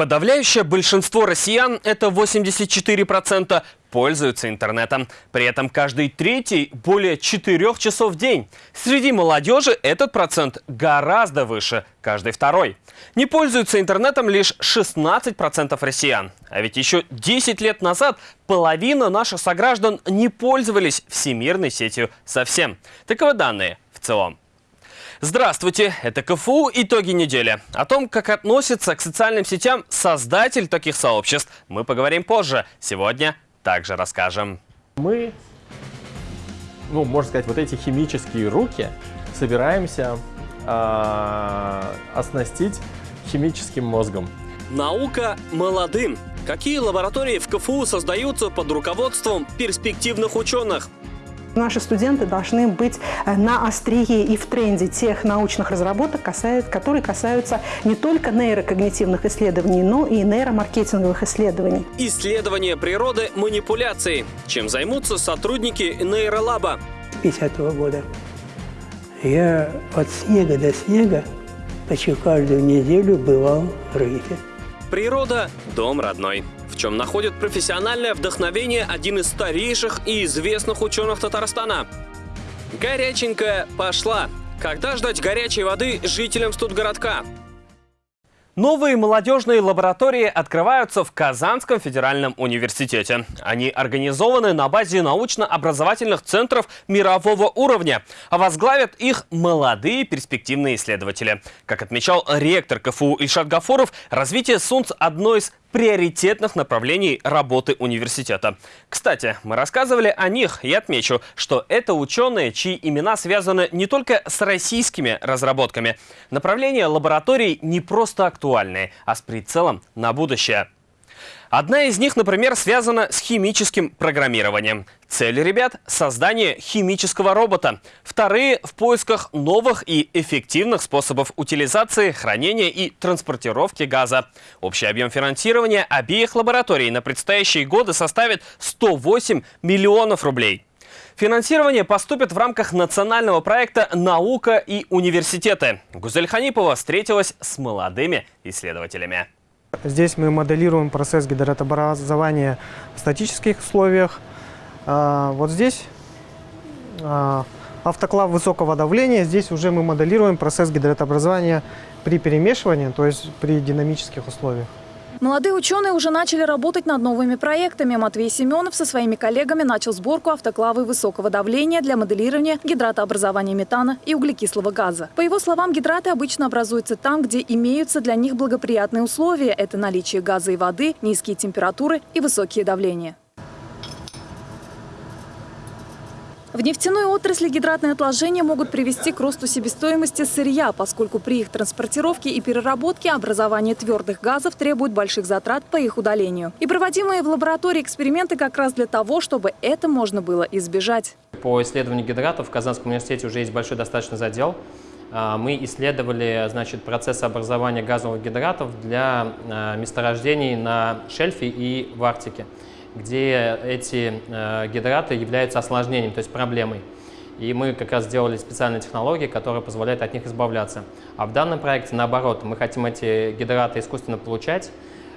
Подавляющее большинство россиян, это 84%, пользуются интернетом. При этом каждый третий более 4 часов в день. Среди молодежи этот процент гораздо выше, каждый второй. Не пользуются интернетом лишь 16% россиян. А ведь еще 10 лет назад половина наших сограждан не пользовались всемирной сетью совсем. Таковы данные в целом. Здравствуйте, это КФУ «Итоги недели». О том, как относится к социальным сетям создатель таких сообществ, мы поговорим позже. Сегодня также расскажем. Мы, ну, можно сказать, вот эти химические руки собираемся э, оснастить химическим мозгом. Наука молодым. Какие лаборатории в КФУ создаются под руководством перспективных ученых? Наши студенты должны быть э, на острие и в тренде тех научных разработок, которые касаются не только нейрокогнитивных исследований, но и нейромаркетинговых исследований. Исследование природы манипуляций. Чем займутся сотрудники нейролаба? 50 -го года я от снега до снега почти каждую неделю бывал в рейфе. Природа – дом родной чем находит профессиональное вдохновение один из старейших и известных ученых Татарстана. Горяченькая пошла. Когда ждать горячей воды жителям студгородка? Новые молодежные лаборатории открываются в Казанском федеральном университете. Они организованы на базе научно-образовательных центров мирового уровня, а возглавят их молодые перспективные исследователи. Как отмечал ректор КФУ Ильшат Гафуров, развитие СУНЦ – одно из приоритетных направлений работы университета. Кстати, мы рассказывали о них и отмечу, что это ученые, чьи имена связаны не только с российскими разработками. Направления лабораторий не просто актуальные, а с прицелом на будущее. Одна из них, например, связана с химическим программированием. Цель ребят – создание химического робота. Вторые – в поисках новых и эффективных способов утилизации, хранения и транспортировки газа. Общий объем финансирования обеих лабораторий на предстоящие годы составит 108 миллионов рублей. Финансирование поступит в рамках национального проекта «Наука и университеты». Гузель Ханипова встретилась с молодыми исследователями. Здесь мы моделируем процесс гидротобразования в статических условиях. А, вот здесь а, автоклав высокого давления. Здесь уже мы моделируем процесс гидротобразования при перемешивании, то есть при динамических условиях. Молодые ученые уже начали работать над новыми проектами. Матвей Семенов со своими коллегами начал сборку автоклавы высокого давления для моделирования гидратообразования метана и углекислого газа. По его словам, гидраты обычно образуются там, где имеются для них благоприятные условия. Это наличие газа и воды, низкие температуры и высокие давления. В нефтяной отрасли гидратные отложения могут привести к росту себестоимости сырья, поскольку при их транспортировке и переработке образование твердых газов требует больших затрат по их удалению. И проводимые в лаборатории эксперименты как раз для того, чтобы это можно было избежать. По исследованию гидратов в Казанском университете уже есть большой достаточно задел. А, мы исследовали значит, процесс образования газовых гидратов для а, месторождений на шельфе и в Арктике где эти э, гидраты являются осложнением, то есть проблемой. И мы как раз сделали специальные технологии, которые позволяют от них избавляться. А в данном проекте наоборот, мы хотим эти гидраты искусственно получать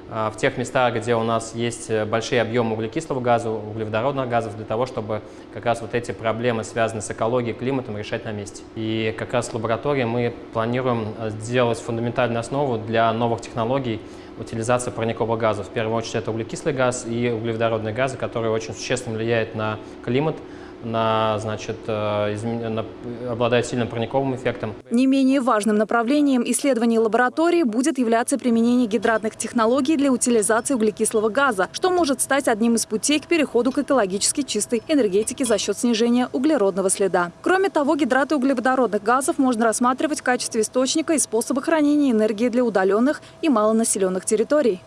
в тех местах, где у нас есть большие объемы углекислого газа, углеводородных газов, для того, чтобы как раз вот эти проблемы, связанные с экологией, климатом, решать на месте. И как раз в лаборатории мы планируем э, сделать фундаментальную основу для новых технологий, утилизация парникового газа. В первую очередь это углекислый газ и углеводородные газы, которые очень существенно влияют на климат, на, значит, э, на, обладает сильным парниковым эффектом. Не менее важным направлением исследований лаборатории будет являться применение гидратных технологий для утилизации углекислого газа, что может стать одним из путей к переходу к экологически чистой энергетике за счет снижения углеродного следа. Кроме того, гидраты углеводородных газов можно рассматривать в качестве источника и способа хранения энергии для удаленных и малонаселенных территорий.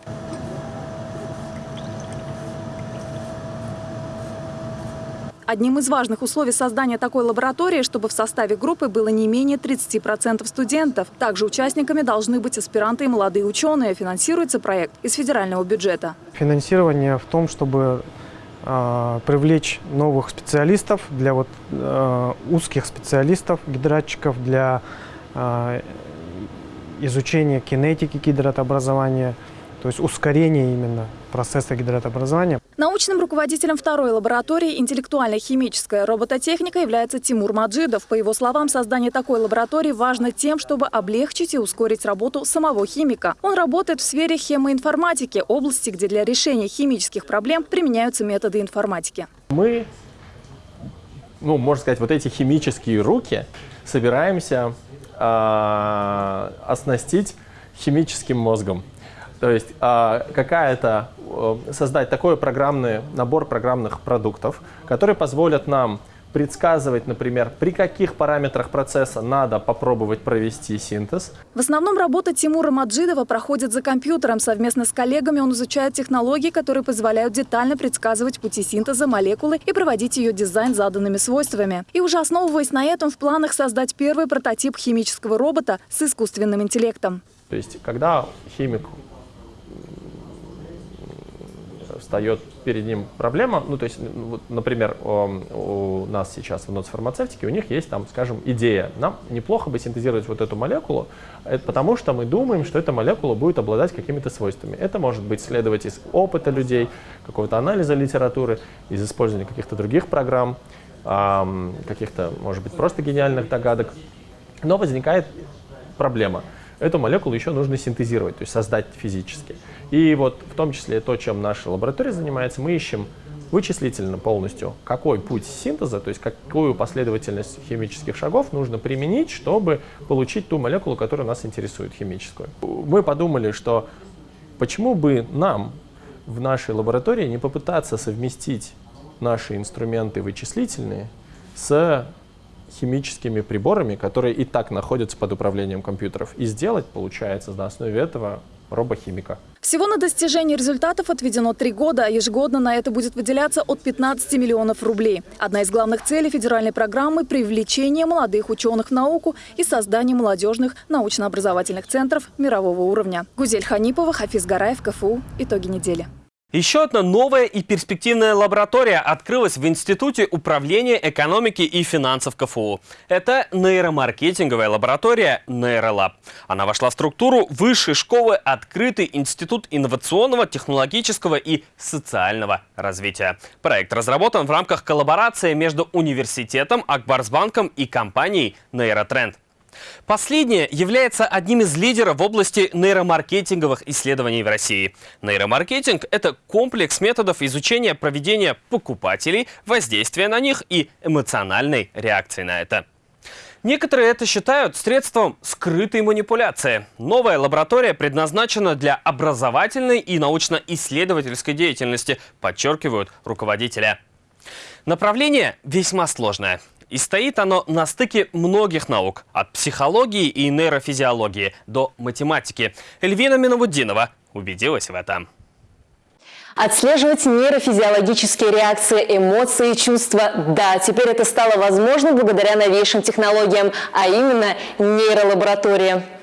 Одним из важных условий создания такой лаборатории, чтобы в составе группы было не менее 30% студентов. Также участниками должны быть аспиранты и молодые ученые. Финансируется проект из федерального бюджета. Финансирование в том, чтобы э, привлечь новых специалистов, для вот, э, узких специалистов, гидратчиков, для э, изучения кинетики гидратообразования, то есть ускорение именно процесса гидратообразования. Научным руководителем второй лаборатории интеллектуально-химическая робототехника является Тимур Маджидов. По его словам, создание такой лаборатории важно тем, чтобы облегчить и ускорить работу самого химика. Он работает в сфере хемоинформатики, области, где для решения химических проблем применяются методы информатики. Мы, ну, можно сказать, вот эти химические руки собираемся э, оснастить химическим мозгом. То есть э, какая-то э, создать такой программный набор программных продуктов, которые позволят нам предсказывать, например, при каких параметрах процесса надо попробовать провести синтез. В основном работа Тимура Маджидова проходит за компьютером. Совместно с коллегами он изучает технологии, которые позволяют детально предсказывать пути синтеза молекулы и проводить ее дизайн заданными свойствами. И уже основываясь на этом, в планах создать первый прототип химического робота с искусственным интеллектом. То есть, когда химик встает перед ним проблема, ну, то есть, вот, например, у нас сейчас в ноцфармацевтике у них есть там, скажем, идея. Нам неплохо бы синтезировать вот эту молекулу, это потому что мы думаем, что эта молекула будет обладать какими-то свойствами. Это может быть следовать из опыта людей, какого-то анализа литературы, из использования каких-то других программ, каких-то, может быть, просто гениальных догадок. Но возникает проблема – эту молекулу еще нужно синтезировать, то есть создать физически. И вот в том числе то, чем наша лаборатория занимается, мы ищем вычислительно полностью, какой путь синтеза, то есть какую последовательность химических шагов нужно применить, чтобы получить ту молекулу, которая нас интересует, химическую. Мы подумали, что почему бы нам в нашей лаборатории не попытаться совместить наши инструменты вычислительные с химическими приборами, которые и так находятся под управлением компьютеров, и сделать, получается, на основе этого робохимика. Всего на достижение результатов отведено три года, а ежегодно на это будет выделяться от 15 миллионов рублей. Одна из главных целей федеральной программы – привлечение молодых ученых в науку и создание молодежных научно-образовательных центров мирового уровня. Гузель Ханипова, Хафиз Гараев, КФУ. Итоги недели. Еще одна новая и перспективная лаборатория открылась в Институте управления экономики и финансов КФУ. Это нейромаркетинговая лаборатория Нейролаб. Она вошла в структуру Высшей школы Открытый институт инновационного, технологического и социального развития. Проект разработан в рамках коллаборации между университетом, Акбарсбанком и компанией Нейротренд. Последнее является одним из лидеров в области нейромаркетинговых исследований в России. Нейромаркетинг – это комплекс методов изучения проведения покупателей, воздействия на них и эмоциональной реакции на это. Некоторые это считают средством скрытой манипуляции. Новая лаборатория предназначена для образовательной и научно-исследовательской деятельности, подчеркивают руководителя. Направление весьма сложное. И стоит оно на стыке многих наук, от психологии и нейрофизиологии до математики. Эльвина Миновуддинова убедилась в этом. Отслеживать нейрофизиологические реакции, эмоции, чувства. Да, теперь это стало возможно благодаря новейшим технологиям, а именно нейролаборатории.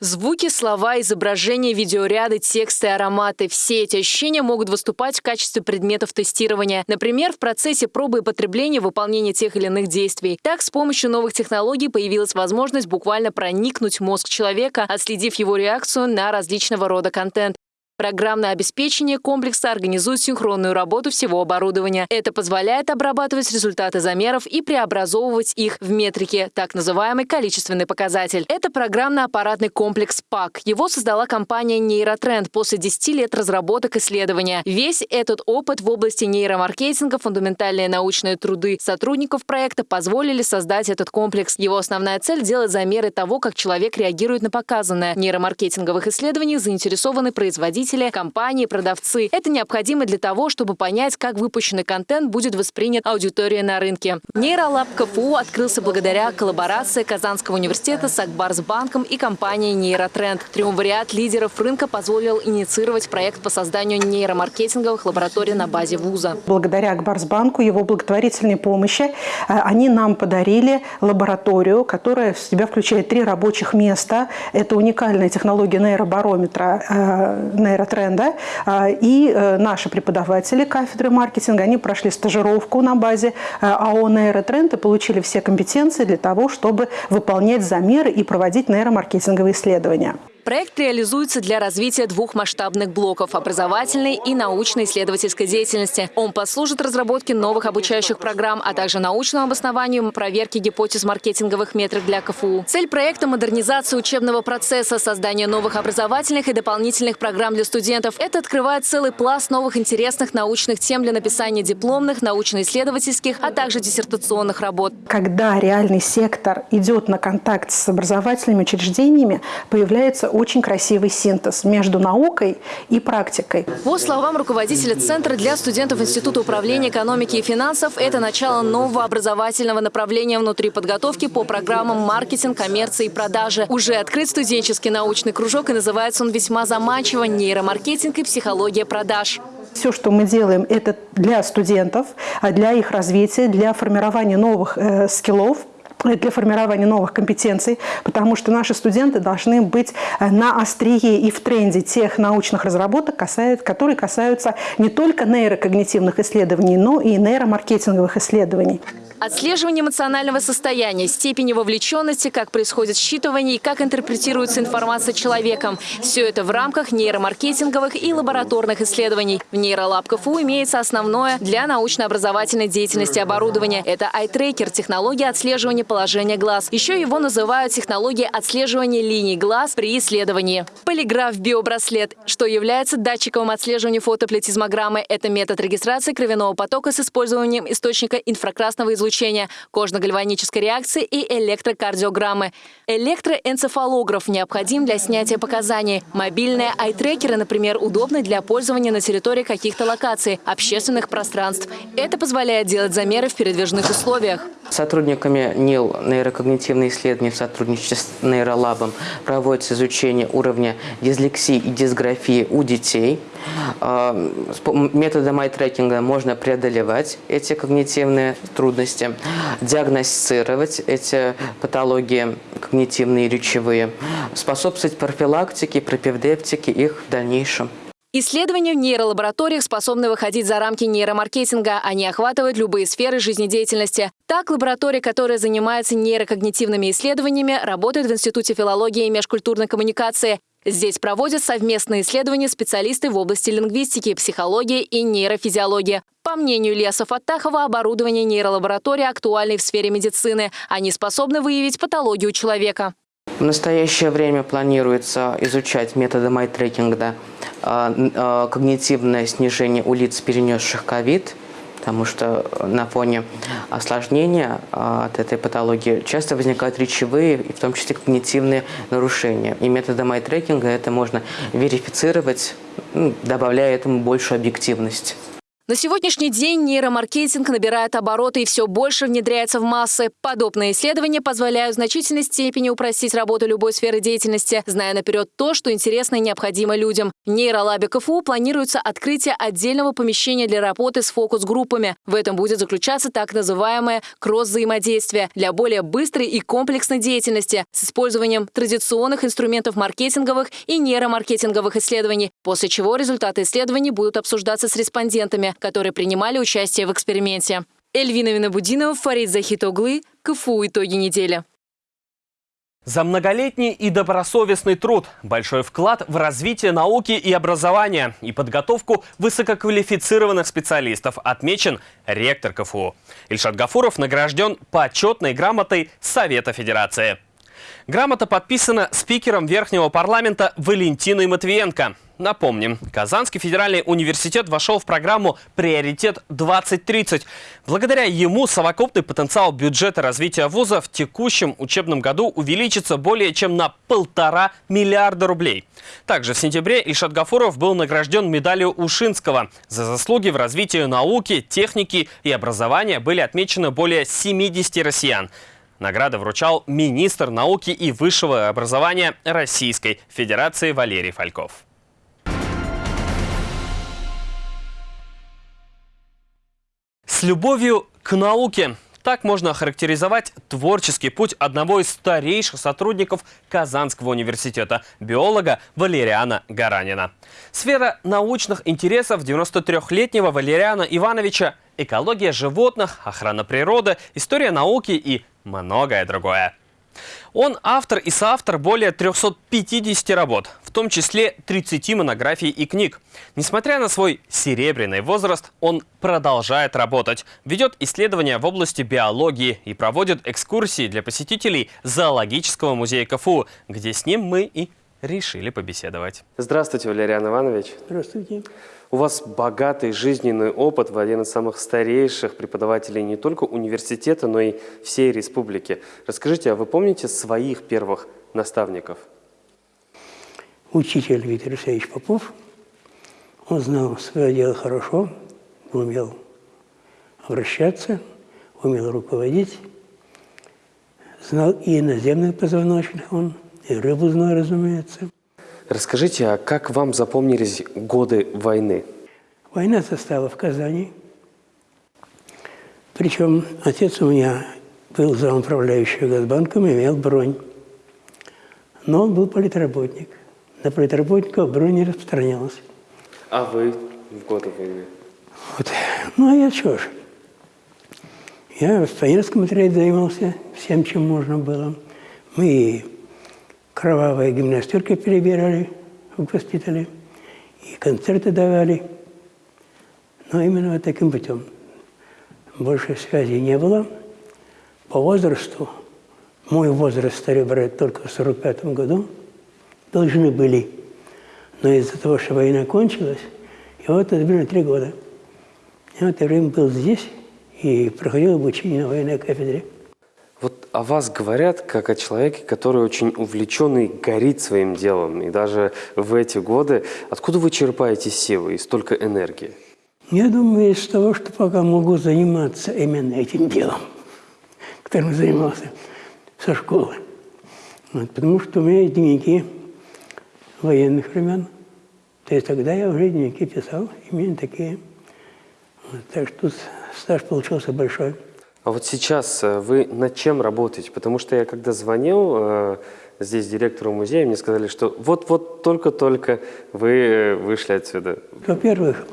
Звуки, слова, изображения, видеоряды, тексты, ароматы – все эти ощущения могут выступать в качестве предметов тестирования. Например, в процессе пробы и потребления выполнения тех или иных действий. Так, с помощью новых технологий появилась возможность буквально проникнуть в мозг человека, отследив его реакцию на различного рода контент. Программное обеспечение комплекса организует синхронную работу всего оборудования. Это позволяет обрабатывать результаты замеров и преобразовывать их в метрики, так называемый количественный показатель. Это программно-аппаратный комплекс ПАК. Его создала компания Нейротренд после 10 лет разработок исследования. Весь этот опыт в области нейромаркетинга, фундаментальные научные труды сотрудников проекта позволили создать этот комплекс. Его основная цель – делать замеры того, как человек реагирует на показанное. В нейромаркетинговых исследованиях заинтересованы производители потребители, компании, продавцы. Это необходимо для того, чтобы понять, как выпущенный контент будет воспринят аудиторией на рынке. Нейролаб КФУ открылся благодаря коллаборации Казанского университета с Акбарсбанком и компанией Нейротренд. Триумвириат лидеров рынка позволил инициировать проект по созданию нейромаркетинговых лабораторий на базе вуза. Благодаря Акбарсбанку, его благотворительной помощи, э, они нам подарили лабораторию, которая в себя включает три рабочих места. Это уникальная технология нейробарометра, э, нейротренда. А, и э, наши преподаватели кафедры маркетинга, они прошли стажировку на базе э, АО «Нейротренд» и получили все компетенции для того, чтобы выполнять замеры и проводить нейромаркетинговые исследования. Проект реализуется для развития двух масштабных блоков – образовательной и научно-исследовательской деятельности. Он послужит разработке новых обучающих программ, а также научному обоснованию проверки гипотез маркетинговых метрик для КФУ. Цель проекта – модернизация учебного процесса, создание новых образовательных и дополнительных программ для студентов. Это открывает целый пласт новых интересных научных тем для написания дипломных, научно-исследовательских, а также диссертационных работ. Когда реальный сектор идет на контакт с образовательными учреждениями, появляется очень красивый синтез между наукой и практикой. По словам руководителя Центра для студентов Института управления экономики и финансов, это начало нового образовательного направления внутри подготовки по программам маркетинг, коммерции и продажи. Уже открыт студенческий научный кружок, и называется он весьма заманчиво «Нейромаркетинг и психология продаж». Все, что мы делаем, это для студентов, а для их развития, для формирования новых э, скиллов, для формирования новых компетенций, потому что наши студенты должны быть э, на острие и в тренде тех научных разработок, которые касаются не только нейрокогнитивных исследований, но и нейромаркетинговых исследований. Отслеживание эмоционального состояния, степени вовлеченности, как происходит считывание и как интерпретируется информация человеком. Все это в рамках нейромаркетинговых и лабораторных исследований. В нейролаб КФУ имеется основное для научно-образовательной деятельности оборудование. Это iTracker – технология отслеживания положения глаз. Еще его называют технологией отслеживания линий глаз при исследовании. Полиграф-биобраслет, что является датчиком отслеживания фотоплетизмограммы. Это метод регистрации кровяного потока с использованием источника инфракрасного излучения кожно-гальванической реакции и электрокардиограммы. Электроэнцефалограф необходим для снятия показаний. Мобильные айтрекеры, например, удобны для пользования на территории каких-то локаций, общественных пространств. Это позволяет делать замеры в передвижных условиях. Сотрудниками НИЛ нейрокогнитивные исследования в сотрудничестве с нейролабом проводится изучение уровня дислексии и дисграфии у детей. А, методом ай-трекинга можно преодолевать эти когнитивные трудности, диагностировать эти патологии когнитивные и речевые, способствовать профилактике, пропевдептике их в дальнейшем. Исследования в нейролабораториях способны выходить за рамки нейромаркетинга. Они охватывают любые сферы жизнедеятельности. Так, лаборатория, которая занимается нейрокогнитивными исследованиями, работает в Институте филологии и межкультурной коммуникации. Здесь проводят совместные исследования специалисты в области лингвистики, психологии и нейрофизиологии. По мнению Ильяса Фаттахова, оборудование нейролаборатории актуально в сфере медицины. Они способны выявить патологию человека. В настоящее время планируется изучать методы майтрекинга когнитивное снижение у лиц, перенесших ковид, потому что на фоне осложнения а, от этой патологии часто возникают речевые, и в том числе когнитивные нарушения. И методом майтрекинга это можно верифицировать, добавляя этому большую объективность. На сегодняшний день нейромаркетинг набирает обороты и все больше внедряется в массы. Подобные исследования позволяют в значительной степени упростить работу любой сферы деятельности, зная наперед то, что интересно и необходимо людям. В нейролабе КФУ планируется открытие отдельного помещения для работы с фокус-группами. В этом будет заключаться так называемое кросс-взаимодействие для более быстрой и комплексной деятельности с использованием традиционных инструментов маркетинговых и нейромаркетинговых исследований, после чего результаты исследований будут обсуждаться с респондентами которые принимали участие в эксперименте. Эльвина Винобудинова, Фарид Захитоглы, КФУ «Итоги недели». За многолетний и добросовестный труд, большой вклад в развитие науки и образования и подготовку высококвалифицированных специалистов отмечен ректор КФУ. Ильшат Гафуров награжден почетной грамотой Совета Федерации. Грамота подписана спикером Верхнего парламента Валентиной Матвиенко. Напомним, Казанский федеральный университет вошел в программу «Приоритет-2030». Благодаря ему совокупный потенциал бюджета развития вуза в текущем учебном году увеличится более чем на полтора миллиарда рублей. Также в сентябре Ильшат Гафуров был награжден медалью Ушинского. За заслуги в развитии науки, техники и образования были отмечены более 70 россиян. Награды вручал министр науки и высшего образования Российской Федерации Валерий Фальков. С любовью к науке. Так можно охарактеризовать творческий путь одного из старейших сотрудников Казанского университета, биолога Валериана Гаранина. Сфера научных интересов 93-летнего Валериана Ивановича – экология животных, охрана природы, история науки и многое другое. Он автор и соавтор более 350 работ, в том числе 30 монографий и книг. Несмотря на свой серебряный возраст, он продолжает работать, ведет исследования в области биологии и проводит экскурсии для посетителей зоологического музея КФУ, где с ним мы и решили побеседовать. Здравствуйте, Валериан Иванович. Здравствуйте. У вас богатый жизненный опыт, вы один из самых старейших преподавателей не только университета, но и всей республики. Расскажите, а вы помните своих первых наставников? Учитель Виктор Алексеевич Попов. Он знал свое дело хорошо, умел обращаться, умел руководить. Знал и иноземных позвоночных он, и рыбу знал, разумеется. Расскажите, а как вам запомнились годы войны? Война застала в Казани. Причем отец у меня был замуправляющий Газбанком, имел бронь. Но он был политработник. На политработников бронь не распространялась. А вы в годы войны? Вот. Ну, а я что ж. Я в пионерском отряде занимался всем, чем можно было. Мы кровавые гимнастерки перебирали в госпитале, и концерты давали. Но именно вот таким путем. Больше связи не было. По возрасту, мой возраст стали брать только в 45 году, должны были. Но из-за того, что война кончилась, и вот это было три года. Я в это время был здесь и проходил обучение на военной кафедре. Вот о вас говорят как о человеке, который очень увлеченный, горит своим делом. И даже в эти годы, откуда вы черпаете силы и столько энергии? Я думаю, из того, что пока могу заниматься именно этим делом, которым занимался со школы. Вот, потому что у меня есть дневники военных времен. То есть тогда я уже дневники писал, именно такие. Вот, так что стаж получился большой. А вот сейчас э, вы над чем работаете? Потому что я когда звонил э, здесь директору музея, мне сказали, что вот-вот только-только вы э, вышли отсюда. Во-первых,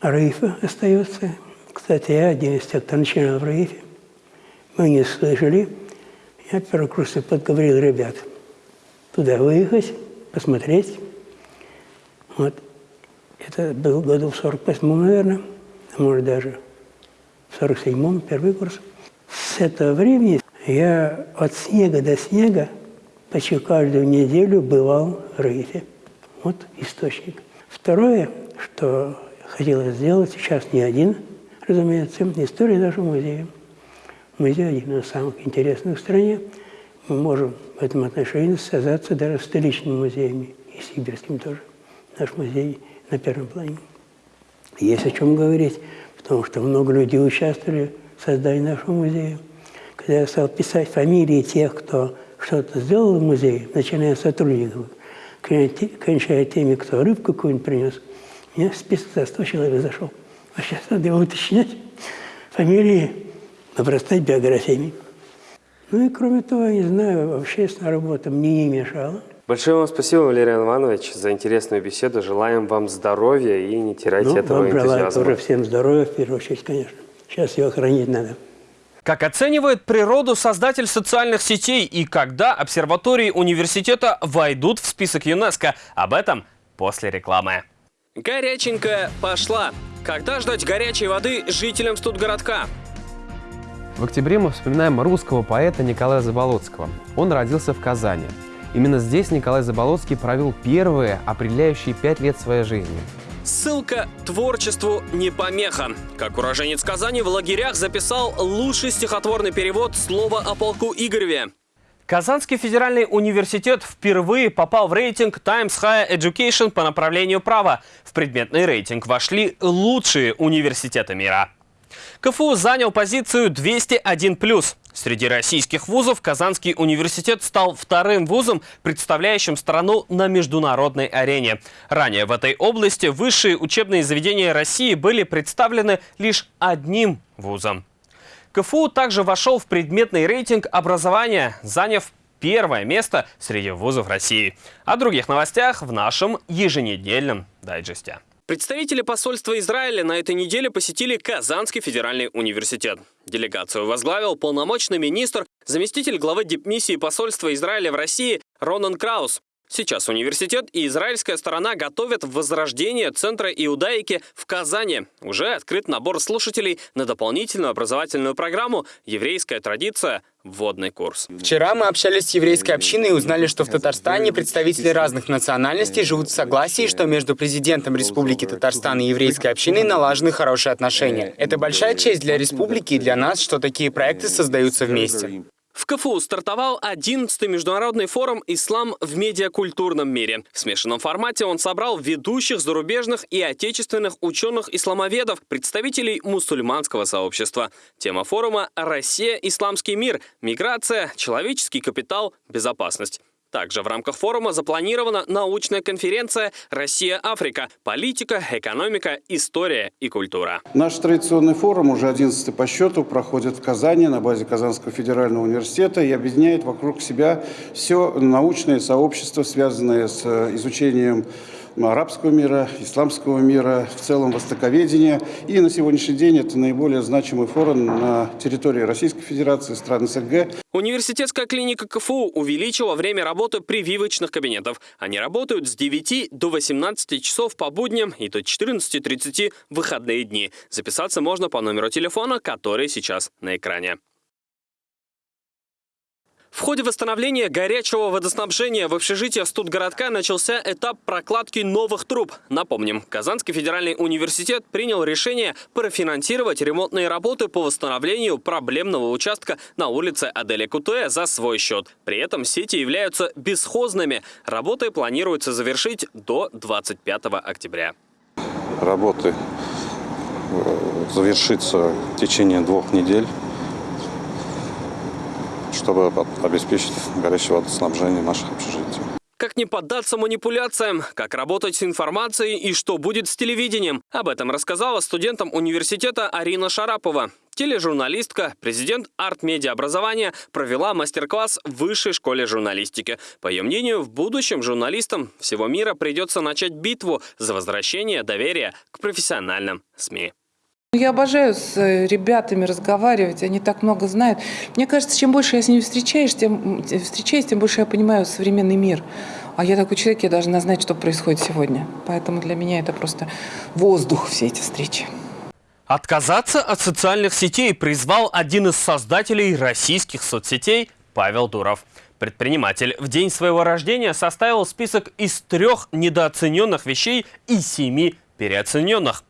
Раифа остается. Кстати, я один из тех, кто начинал в Раифе. Мы не слышали. Я первый курс подговорил ребят туда выехать, посмотреть. Вот. Это был году в 48 наверное, а может даже в 47-м, первый курс. С этого времени я от снега до снега почти каждую неделю бывал в Рейфе. Вот источник. Второе, что хотелось сделать, сейчас не один, разумеется, история нашего музея. Музей один из самых интересных в стране. Мы можем в этом отношении связаться даже с столичными музеями и сибирским тоже. Наш музей на первом плане. Есть о чем говорить потому что много людей участвовали в создании нашего музея. Когда я стал писать фамилии тех, кто что-то сделал в музее, начиная с сотрудников, кончая теми, кто рыбку какую-нибудь принес, у меня список за 100 человек зашел. А сейчас надо его уточнять, фамилии, обрастать биографиями. Ну и кроме того, я не знаю, общественная работа мне не мешала. Большое вам спасибо, Валерий Иванович, за интересную беседу. Желаем вам здоровья и не теряйте ну, этого вам энтузиазма. тоже всем здоровья, в первую очередь, конечно. Сейчас его хранить надо. Как оценивает природу создатель социальных сетей и когда обсерватории университета войдут в список ЮНЕСКО? Об этом после рекламы. Горяченькая пошла. Когда ждать горячей воды жителям студгородка? В октябре мы вспоминаем русского поэта Николая Заболоцкого. Он родился в Казани. Именно здесь Николай Заболоцкий провел первые определяющие пять лет своей жизни. Ссылка «Творчеству не помеха». Как уроженец Казани в лагерях записал лучший стихотворный перевод слова о полку Игореве. Казанский федеральный университет впервые попал в рейтинг Times Higher Education по направлению права. В предметный рейтинг вошли лучшие университеты мира. КФУ занял позицию 201+. Среди российских вузов Казанский университет стал вторым вузом, представляющим страну на международной арене. Ранее в этой области высшие учебные заведения России были представлены лишь одним вузом. КФУ также вошел в предметный рейтинг образования, заняв первое место среди вузов России. О других новостях в нашем еженедельном дайджесте. Представители посольства Израиля на этой неделе посетили Казанский федеральный университет. Делегацию возглавил полномочный министр, заместитель главы дипмиссии посольства Израиля в России Ронан Краус. Сейчас университет и израильская сторона готовят возрождение Центра иудаики в Казани. Уже открыт набор слушателей на дополнительную образовательную программу «Еврейская традиция. Вводный курс». Вчера мы общались с еврейской общиной и узнали, что в Татарстане представители разных национальностей живут в согласии, что между президентом Республики Татарстан и еврейской общиной налажены хорошие отношения. Это большая честь для республики и для нас, что такие проекты создаются вместе. В КФУ стартовал 11-й международный форум «Ислам в медиакультурном мире». В смешанном формате он собрал ведущих зарубежных и отечественных ученых-исламоведов, представителей мусульманского сообщества. Тема форума «Россия. Исламский мир. Миграция. Человеческий капитал. Безопасность». Также в рамках форума запланирована научная конференция «Россия-Африка. Политика, экономика, история и культура». Наш традиционный форум, уже 11 по счету, проходит в Казани на базе Казанского федерального университета и объединяет вокруг себя все научное сообщество, связанное с изучением арабского мира, исламского мира, в целом востоковедения. И на сегодняшний день это наиболее значимый форум на территории Российской Федерации, стран СНГ. Университетская клиника КФУ увеличила время работы прививочных кабинетов. Они работают с 9 до 18 часов по будням и до 14.30 в выходные дни. Записаться можно по номеру телефона, который сейчас на экране. В ходе восстановления горячего водоснабжения в общежитии студгородка начался этап прокладки новых труб. Напомним, Казанский федеральный университет принял решение профинансировать ремонтные работы по восстановлению проблемного участка на улице Аделя Кутуэ за свой счет. При этом сети являются бесхозными. Работы планируется завершить до 25 октября. Работы э, завершится в течение двух недель чтобы обеспечить горячее водоснабжение наших общежитий. Как не поддаться манипуляциям, как работать с информацией и что будет с телевидением. Об этом рассказала студентам университета Арина Шарапова. Тележурналистка, президент арт-медиа образования провела мастер-класс в Высшей школе журналистики. По ее мнению, в будущем журналистам всего мира придется начать битву за возвращение доверия к профессиональным СМИ. Я обожаю с э, ребятами разговаривать, они так много знают. Мне кажется, чем больше я с ними встречаюсь, тем, встречаюсь, тем больше я понимаю современный мир. А я такой человек, я должна знать, что происходит сегодня. Поэтому для меня это просто воздух, все эти встречи. Отказаться от социальных сетей призвал один из создателей российских соцсетей Павел Дуров. Предприниматель в день своего рождения составил список из трех недооцененных вещей и семи переоцененных.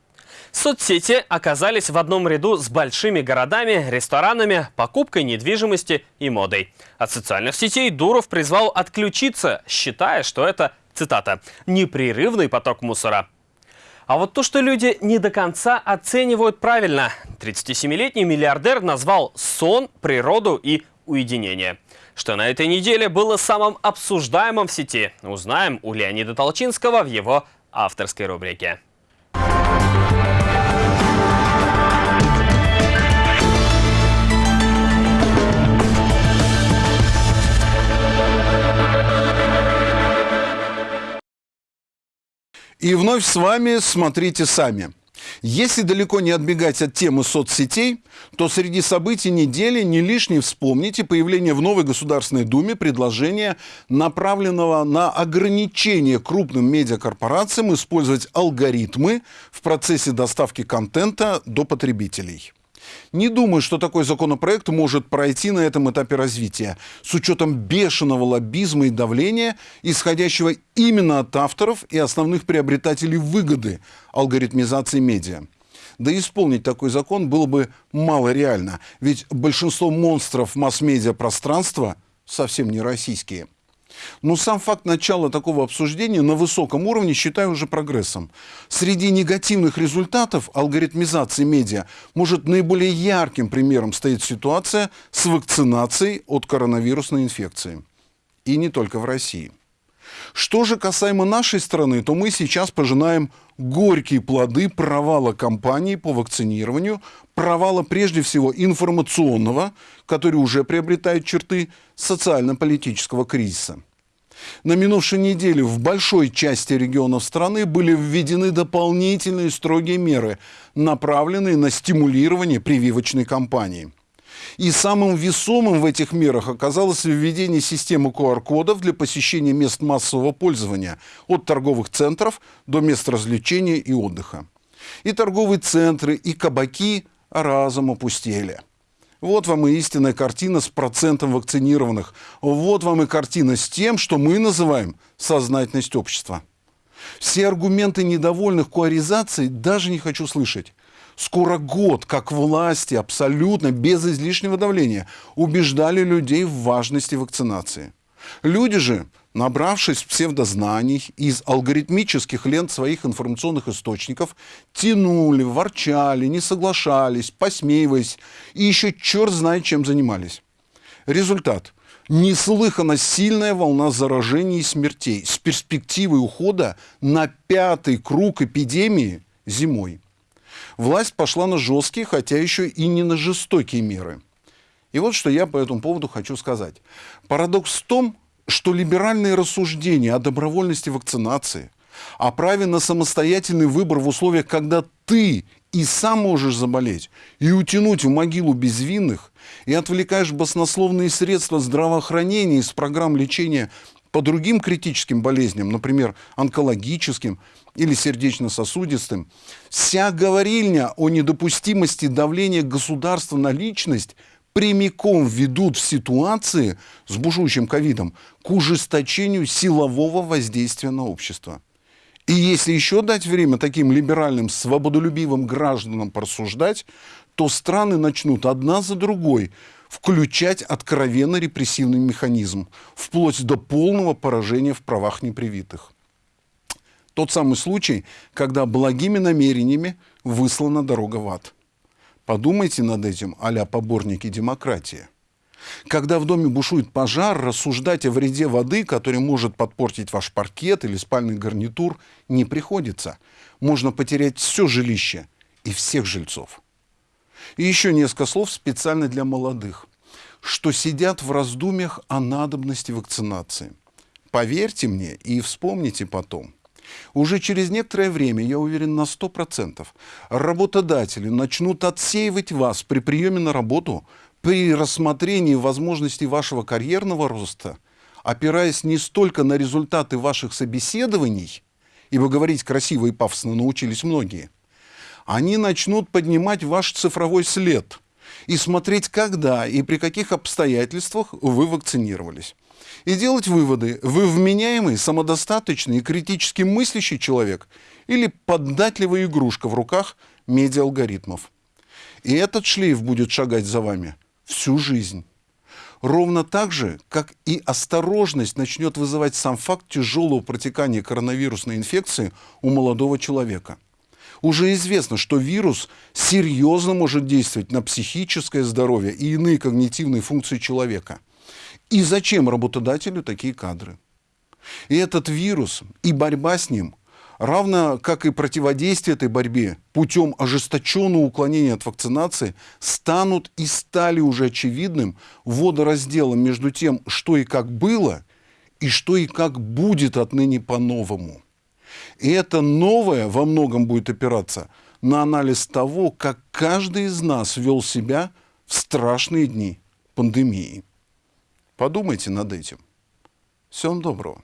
Соцсети оказались в одном ряду с большими городами, ресторанами, покупкой недвижимости и модой. От социальных сетей Дуров призвал отключиться, считая, что это, цитата, «непрерывный поток мусора». А вот то, что люди не до конца оценивают правильно. 37-летний миллиардер назвал сон, природу и уединение. Что на этой неделе было самым обсуждаемым в сети, узнаем у Леонида Толчинского в его авторской рубрике. И вновь с вами «Смотрите сами». Если далеко не отбегать от темы соцсетей, то среди событий недели не лишне вспомните появление в новой Государственной Думе предложения, направленного на ограничение крупным медиакорпорациям использовать алгоритмы в процессе доставки контента до потребителей. Не думаю, что такой законопроект может пройти на этом этапе развития, с учетом бешеного лоббизма и давления, исходящего именно от авторов и основных приобретателей выгоды алгоритмизации медиа. Да исполнить такой закон было бы мало реально, ведь большинство монстров масс-медиа пространства совсем не российские – но сам факт начала такого обсуждения на высоком уровне считаю уже прогрессом. Среди негативных результатов алгоритмизации медиа может наиболее ярким примером стоит ситуация с вакцинацией от коронавирусной инфекции. И не только в России. Что же касаемо нашей страны, то мы сейчас пожинаем горькие плоды провала кампании по вакцинированию, провала прежде всего информационного, который уже приобретает черты социально-политического кризиса. На минувшей неделе в большой части регионов страны были введены дополнительные строгие меры, направленные на стимулирование прививочной кампании. И самым весомым в этих мерах оказалось введение системы QR-кодов для посещения мест массового пользования от торговых центров до мест развлечения и отдыха. И торговые центры, и кабаки разом опустели. Вот вам и истинная картина с процентом вакцинированных. Вот вам и картина с тем, что мы называем сознательность общества. Все аргументы недовольных куаризацией даже не хочу слышать. Скоро год, как власти абсолютно без излишнего давления убеждали людей в важности вакцинации. Люди же, набравшись псевдознаний из алгоритмических лент своих информационных источников, тянули, ворчали, не соглашались, посмеиваясь и еще черт знает чем занимались. Результат – неслыханно сильная волна заражений и смертей с перспективой ухода на пятый круг эпидемии зимой власть пошла на жесткие, хотя еще и не на жестокие меры. И вот что я по этому поводу хочу сказать. Парадокс в том, что либеральные рассуждения о добровольности вакцинации, о праве на самостоятельный выбор в условиях, когда ты и сам можешь заболеть, и утянуть в могилу безвинных, и отвлекаешь баснословные средства здравоохранения из программ лечения по другим критическим болезням, например, онкологическим или сердечно-сосудистым, вся говорильня о недопустимости давления государства на личность прямиком ведут в ситуации с бушующим ковидом к ужесточению силового воздействия на общество. И если еще дать время таким либеральным, свободолюбивым гражданам порассуждать, то страны начнут одна за другой включать откровенно репрессивный механизм, вплоть до полного поражения в правах непривитых. Тот самый случай, когда благими намерениями выслана дорога в ад. Подумайте над этим, а поборники демократии. Когда в доме бушует пожар, рассуждать о вреде воды, который может подпортить ваш паркет или спальный гарнитур, не приходится. Можно потерять все жилище и всех жильцов. И еще несколько слов специально для молодых, что сидят в раздумьях о надобности вакцинации. Поверьте мне и вспомните потом. Уже через некоторое время, я уверен на 100%, работодатели начнут отсеивать вас при приеме на работу, при рассмотрении возможностей вашего карьерного роста, опираясь не столько на результаты ваших собеседований, ибо говорить красиво и пафосно научились многие – они начнут поднимать ваш цифровой след и смотреть, когда и при каких обстоятельствах вы вакцинировались. И делать выводы, вы вменяемый, самодостаточный и критически мыслящий человек или поддатливая игрушка в руках медиа-алгоритмов. И этот шлейф будет шагать за вами всю жизнь. Ровно так же, как и осторожность начнет вызывать сам факт тяжелого протекания коронавирусной инфекции у молодого человека – уже известно, что вирус серьезно может действовать на психическое здоровье и иные когнитивные функции человека. И зачем работодателю такие кадры? И этот вирус, и борьба с ним, равно как и противодействие этой борьбе путем ожесточенного уклонения от вакцинации, станут и стали уже очевидным водоразделом между тем, что и как было, и что и как будет отныне по-новому. И это новое во многом будет опираться на анализ того, как каждый из нас вел себя в страшные дни пандемии. Подумайте над этим. Всем доброго.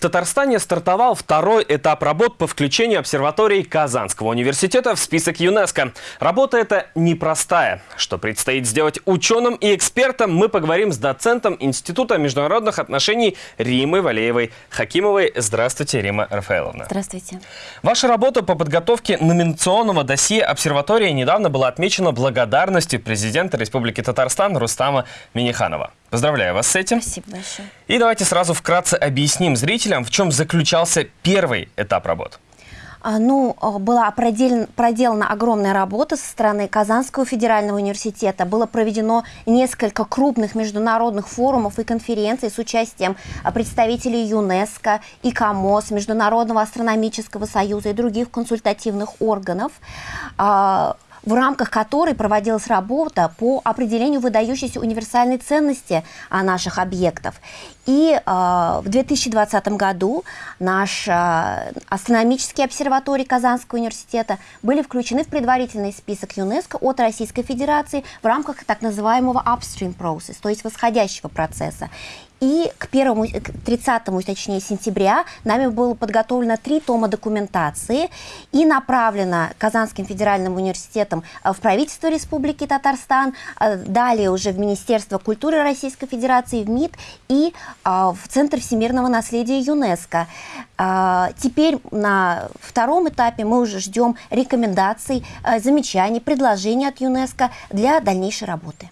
В Татарстане стартовал второй этап работ по включению обсерватории Казанского университета в список ЮНЕСКо. Работа эта непростая. Что предстоит сделать ученым и экспертам, мы поговорим с доцентом Института международных отношений Римой Валеевой Хакимовой. Здравствуйте, Рима Рафаэловна. Здравствуйте. Ваша работа по подготовке номинационного досье обсерватории недавно была отмечена благодарностью президента Республики Татарстан Рустама Миниханова. Поздравляю вас с этим. Спасибо большое. И давайте сразу вкратце объясним зрителям, в чем заключался первый этап работ. А, ну, а, была проделана огромная работа со стороны Казанского федерального университета. Было проведено несколько крупных международных форумов и конференций с участием а, представителей ЮНЕСКО, ИКОМОС, Международного астрономического союза и других консультативных органов. В рамках которой проводилась работа по определению выдающейся универсальной ценности а, наших объектов. И э, в 2020 году наш э, астрономический обсерваторий Казанского университета были включены в предварительный список ЮНЕСКО от Российской Федерации в рамках так называемого upstream process, то есть восходящего процесса. И к, первому, к 30 точнее, сентября нами было подготовлено три тома документации и направлено Казанским федеральным университетом э, в правительство Республики Татарстан, э, далее уже в Министерство культуры Российской Федерации, в МИД и э, в Центр всемирного наследия ЮНЕСКо. Теперь на втором этапе мы уже ждем рекомендаций, замечаний, предложений от ЮНЕСКо для дальнейшей работы.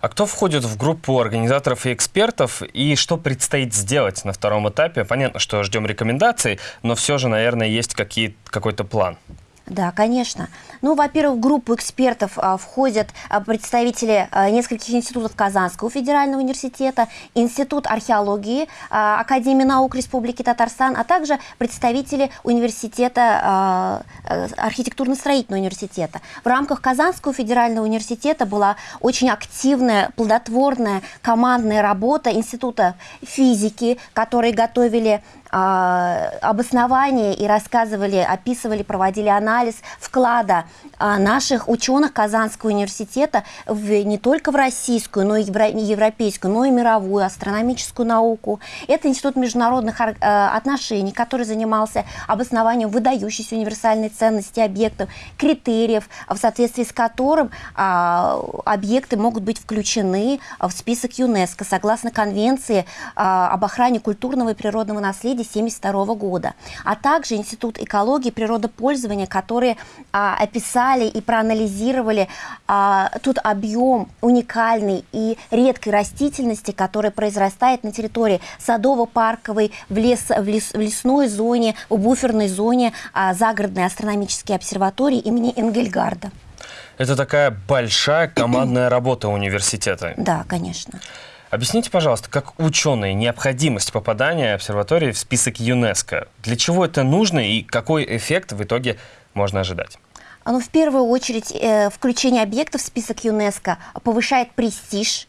А кто входит в группу организаторов и экспертов, и что предстоит сделать на втором этапе? Понятно, что ждем рекомендаций, но все же, наверное, есть какой-то план. Да, конечно. Ну, во-первых, в группу экспертов а, входят а, представители а, нескольких институтов Казанского федерального университета, Институт археологии а, Академии наук Республики Татарстан, а также представители университета, а, а архитектурно-строительного университета. В рамках Казанского федерального университета была очень активная, плодотворная командная работа Института физики, которые готовили обоснование и рассказывали, описывали, проводили анализ вклада а, наших ученых Казанского университета в, не только в российскую, но и европейскую, но и мировую астрономическую науку. Это Институт международных а, отношений, который занимался обоснованием выдающейся универсальной ценности объектов, критериев, в соответствии с которым объекты могут быть включены в список ЮНЕСКО согласно Конвенции об охране культурного и природного наследия наследия 1972 года, а также Институт экологии и природопользования, которые а, описали и проанализировали а, тот объем уникальной и редкой растительности, которая произрастает на территории садово-парковой, в, лес, в, лес, в лесной зоне, в буферной зоне а, загородной астрономической обсерватории имени Энгельгарда. Это такая большая командная работа университета. Да, конечно. Объясните, пожалуйста, как ученые необходимость попадания обсерватории в список ЮНЕСКО? Для чего это нужно и какой эффект в итоге можно ожидать? Ну, в первую очередь, э, включение объектов в список ЮНЕСКО повышает престиж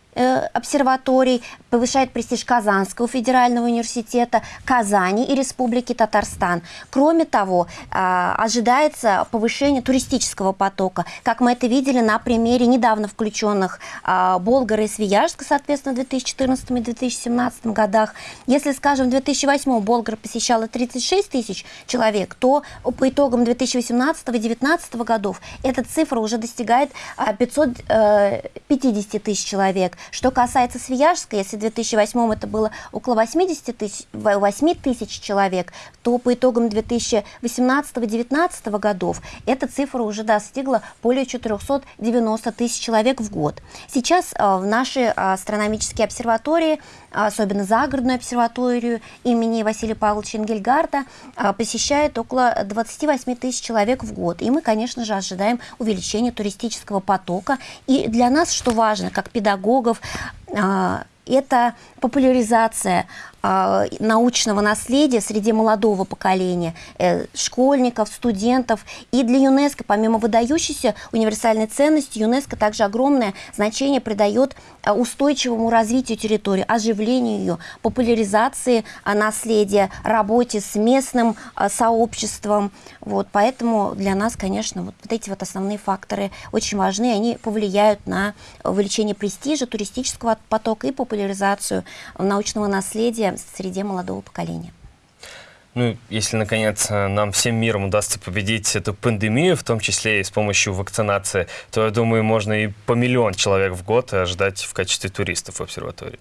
обсерваторий, повышает престиж Казанского федерального университета, Казани и Республики Татарстан. Кроме того, а, ожидается повышение туристического потока, как мы это видели на примере недавно включенных а, Болгара и Свияжска, соответственно, в 2014 и 2017 годах. Если, скажем, в 2008 Болгар посещало 36 тысяч человек, то по итогам 2018 и 2019 годов эта цифра уже достигает 550 э, тысяч человек. Что касается Свияжска, если в 2008 это было около 80 тысяч, 8 тысяч человек, то по итогам 2018-2019 годов эта цифра уже достигла более 490 тысяч человек в год. Сейчас э, в нашей астрономические обсерватории, особенно загородную обсерваторию имени Василия Павловича Энгельгарда, э, посещает около 28 тысяч человек в год. И мы, конечно же, ожидаем увеличения туристического потока. И для нас, что важно, как педагогов, а, это популяризация а, научного наследия среди молодого поколения, э, школьников, студентов. И для ЮНЕСКО, помимо выдающейся универсальной ценности, ЮНЕСКо также огромное значение придает а, устойчивому развитию территории, оживлению ее, популяризации а, наследия, работе с местным сообществом. Вот, поэтому для нас, конечно, вот, вот эти вот основные факторы очень важны, они повлияют на увеличение престижа, туристического потока и популяризацию научного наследия среди молодого поколения. Ну, если, наконец, нам всем миром удастся победить эту пандемию, в том числе и с помощью вакцинации, то, я думаю, можно и по миллион человек в год ожидать в качестве туристов в обсерватории.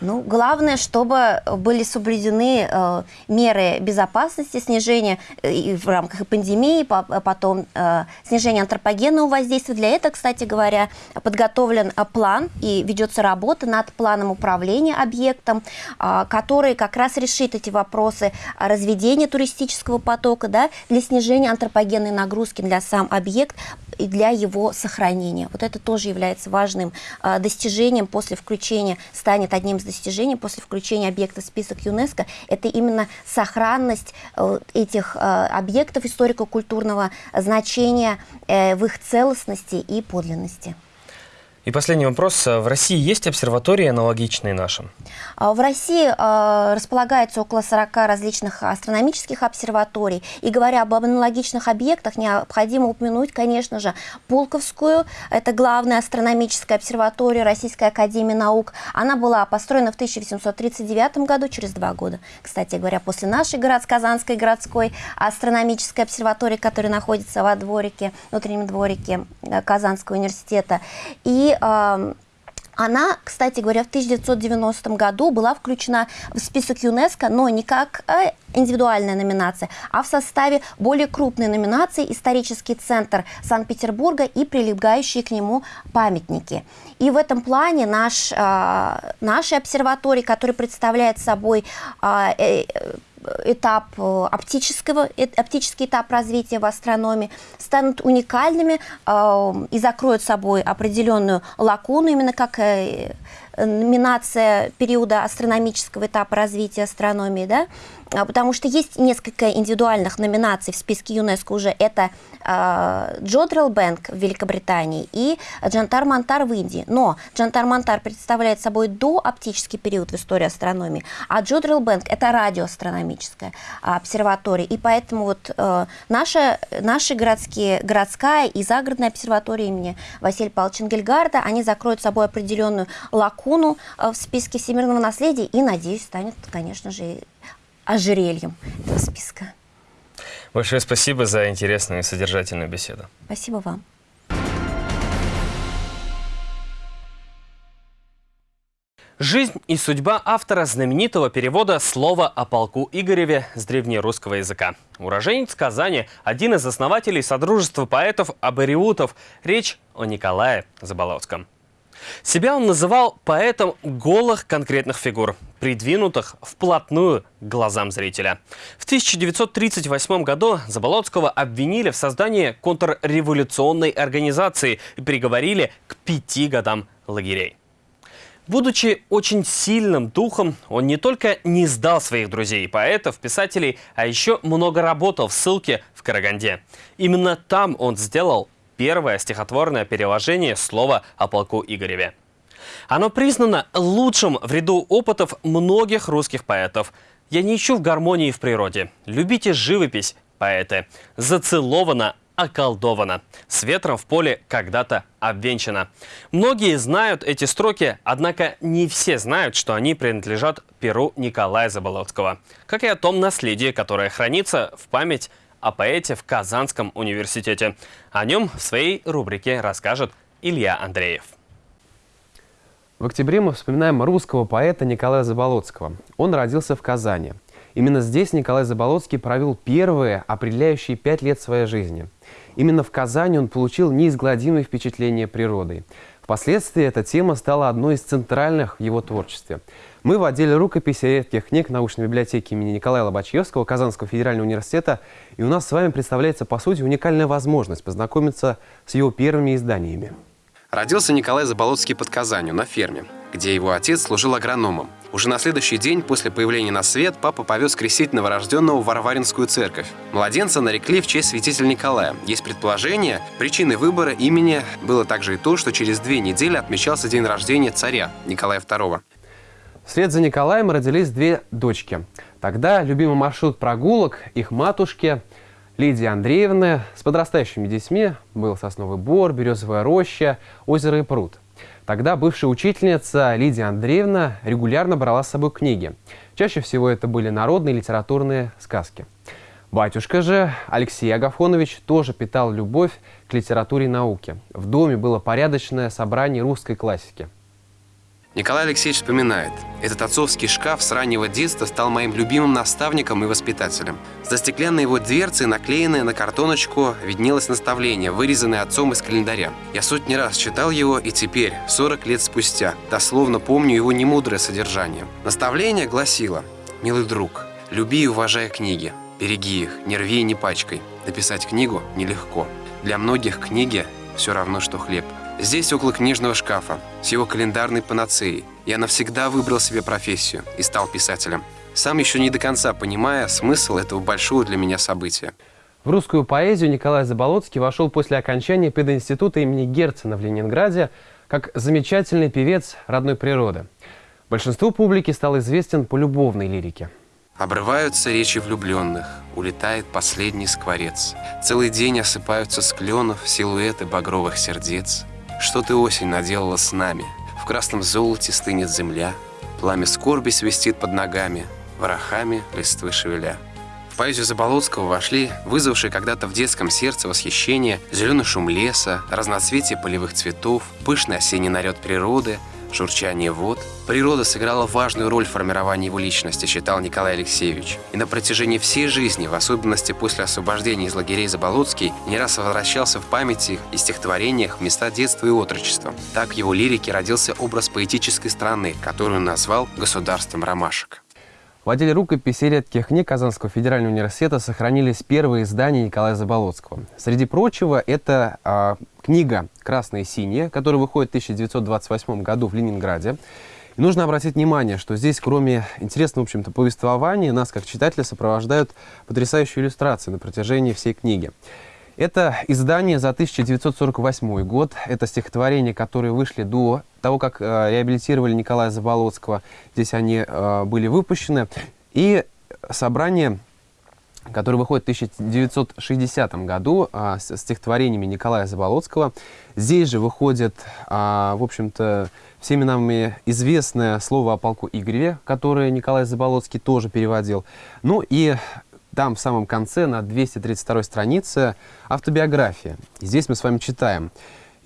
Ну, главное, чтобы были соблюдены э, меры безопасности, снижения э, в рамках пандемии, по, потом э, снижение антропогенного воздействия. Для этого, кстати говоря, подготовлен э, план и ведется работа над планом управления объектом, э, который как раз решит эти вопросы разведения туристического потока да, для снижения антропогенной нагрузки для сам объект и для его сохранения. Вот это тоже является важным достижением после включения, станет одним из достижений после включения объекта в список ЮНЕСКО. Это именно сохранность этих объектов историко-культурного значения в их целостности и подлинности. И последний вопрос. В России есть обсерватории, аналогичные нашим? А, в России а, располагается около 40 различных астрономических обсерваторий. И говоря об аналогичных объектах, необходимо упомянуть, конечно же, Пулковскую. Это главная астрономическая обсерватория Российской Академии Наук. Она была построена в 1839 году, через два года. Кстати говоря, после нашей город, Казанской городской астрономической обсерватории, которая находится во дворике, внутреннем дворике э, Казанского университета. И она, кстати говоря, в 1990 году была включена в список ЮНЕСКО, но не как э, индивидуальная номинация, а в составе более крупной номинации «Исторический центр Санкт-Петербурга» и прилегающие к нему памятники. И в этом плане наш, э, нашей обсерватории, который представляет собой э, этап э, оптического, э, оптический этап развития в астрономии, станут уникальными э, и закроют собой определенную лакуну, именно как номинация периода астрономического этапа развития астрономии, да, потому что есть несколько индивидуальных номинаций в списке ЮНЕСКО уже. Это э, Джодрил Бэнк в Великобритании и Джантар Мантар в Индии. Но Джантар Мантар представляет собой дооптический период в истории астрономии, а Джодрил Бэнк – это радиоастрономическая обсерватория. И поэтому вот э, наша, наши городские, городская и загородная обсерватория имени Василия Павловича Энгельгарда, они закроют собой определенную лакуну э, в списке всемирного наследия и, надеюсь, станет, конечно же, ожерельем этого списка. Большое спасибо за интересную и содержательную беседу. Спасибо вам. Жизнь и судьба автора знаменитого перевода слова о полку Игореве с древнерусского языка. Уроженец Казани, один из основателей Содружества поэтов-абориутов. Речь о Николае Заболоцком. Себя он называл поэтом голых конкретных фигур, придвинутых вплотную к глазам зрителя. В 1938 году Заболоцкого обвинили в создании контрреволюционной организации и приговорили к пяти годам лагерей. Будучи очень сильным духом, он не только не сдал своих друзей, поэтов, писателей, а еще много работал в ссылке в Караганде. Именно там он сделал первое стихотворное переложение слова о полку Игореве. Оно признано лучшим в ряду опытов многих русских поэтов. Я не ищу в гармонии в природе. Любите живопись, поэты. Зацеловано, околдовано. С ветром в поле когда-то обвенчано. Многие знают эти строки, однако не все знают, что они принадлежат перу Николая Заболоцкого. Как и о том наследии, которое хранится в память о поэте в Казанском университете. О нем в своей рубрике расскажет Илья Андреев. В октябре мы вспоминаем русского поэта Николая Заболоцкого. Он родился в Казани. Именно здесь Николай Заболоцкий провел первые определяющие пять лет своей жизни. Именно в Казани он получил неизгладимые впечатления природой. Впоследствии эта тема стала одной из центральных в его творчестве. Мы в отделе рукописи редких книг научной библиотеки имени Николая Лобачевского Казанского федерального университета, и у нас с вами представляется, по сути, уникальная возможность познакомиться с его первыми изданиями. Родился Николай Заболоцкий под Казанью, на ферме, где его отец служил агрономом. Уже на следующий день после появления на свет папа повез крестить новорожденного в Варваринскую церковь. Младенца нарекли в честь святителя Николая. Есть предположение, причиной выбора имени было также и то, что через две недели отмечался день рождения царя Николая II. Вслед за Николаем родились две дочки. Тогда любимый маршрут прогулок их матушки Лидии Андреевны с подрастающими детьми был Сосновый Бор, Березовая роща, озеро и пруд. Тогда бывшая учительница Лидия Андреевна регулярно брала с собой книги. Чаще всего это были народные литературные сказки. Батюшка же, Алексей Агафонович, тоже питал любовь к литературе и науке. В доме было порядочное собрание русской классики – Николай Алексеевич вспоминает, этот отцовский шкаф с раннего детства стал моим любимым наставником и воспитателем. За стеклянной его дверцей, наклеенное на картоночку, виднелось наставление, вырезанное отцом из календаря. Я сотни раз читал его, и теперь, 40 лет спустя, дословно помню его немудрое содержание. Наставление гласило «Милый друг, люби и уважай книги. Береги их, не рви и не пачкай. Написать книгу нелегко. Для многих книги все равно, что хлеб. Здесь, около книжного шкафа, с его календарной панацеей, я навсегда выбрал себе профессию и стал писателем. Сам еще не до конца понимая смысл этого большого для меня события. В русскую поэзию Николай Заболоцкий вошел после окончания пединститута имени Герцена в Ленинграде как замечательный певец родной природы. Большинству публики стал известен по любовной лирике. Обрываются речи влюбленных, улетает последний скворец. Целый день осыпаются с кленов силуэты багровых сердец. Что ты, осень, наделала с нами? В красном золоте стынет земля, Пламя скорби свистит под ногами, Ворохами листвы шевеля. В поэзию Заболоцкого вошли вызвавшие когда-то в детском сердце восхищение зеленый шум леса, разноцветие полевых цветов, пышный осенний наряд природы, журчание вод. Природа сыграла важную роль в формировании его личности, считал Николай Алексеевич. И на протяжении всей жизни, в особенности после освобождения из лагерей Заболоцкий, не раз возвращался в памяти и стихотворениях места детства и отрочества. Так в его лирике родился образ поэтической страны, которую он назвал «государством ромашек». В отделе рукописей редких книг Казанского федерального университета сохранились первые издания Николая Заболоцкого. Среди прочего, это э, книга «Красное и синее», которая выходит в 1928 году в Ленинграде. И нужно обратить внимание, что здесь, кроме интересного, в общем-то, повествования, нас, как читателя, сопровождают потрясающие иллюстрации на протяжении всей книги. Это издание за 1948 год. Это стихотворения, которые вышли до того, как э, реабилитировали Николая Заболоцкого. Здесь они э, были выпущены. И собрание, которое выходит в 1960 году э, с стихотворениями Николая Заболоцкого. Здесь же выходит, э, в общем-то, всеми нами известное слово о полку Игореве, которое Николай Заболоцкий тоже переводил. Ну и там в самом конце, на 232 странице, автобиография. И здесь мы с вами читаем.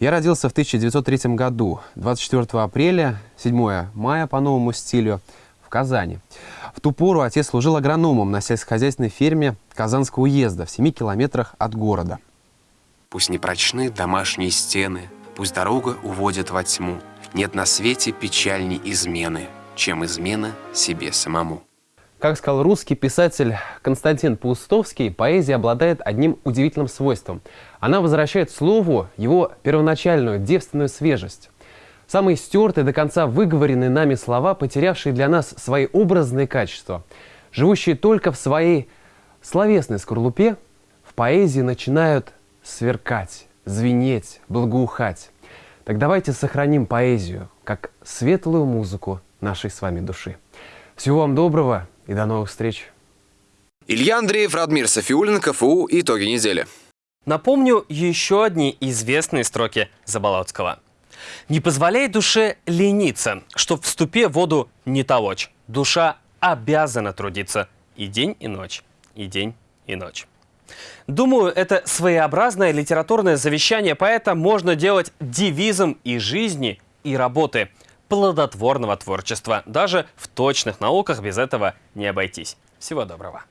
Я родился в 1903 году, 24 апреля, 7 мая по новому стилю, в Казани. В ту пору отец служил агрономом на сельскохозяйственной ферме Казанского уезда в 7 километрах от города. Пусть не прочны домашние стены, пусть дорога уводит во тьму. Нет на свете печальней измены, чем измена себе самому. Как сказал русский писатель Константин Паустовский, поэзия обладает одним удивительным свойством. Она возвращает слову его первоначальную девственную свежесть. Самые стертые, до конца выговоренные нами слова, потерявшие для нас свои образные качества, живущие только в своей словесной скорлупе, в поэзии начинают сверкать, звенеть, благоухать. Так давайте сохраним поэзию как светлую музыку нашей с вами души. Всего вам доброго и до новых встреч. Илья Андреев, Радмир Софиулин, КФУ. Итоги недели. Напомню еще одни известные строки Заболоцкого. «Не позволяй душе лениться, чтоб в ступе воду не толочь. Душа обязана трудиться и день, и ночь, и день, и ночь». Думаю, это своеобразное литературное завещание поэта можно делать девизом и жизни, и работы – плодотворного творчества. Даже в точных науках без этого не обойтись. Всего доброго.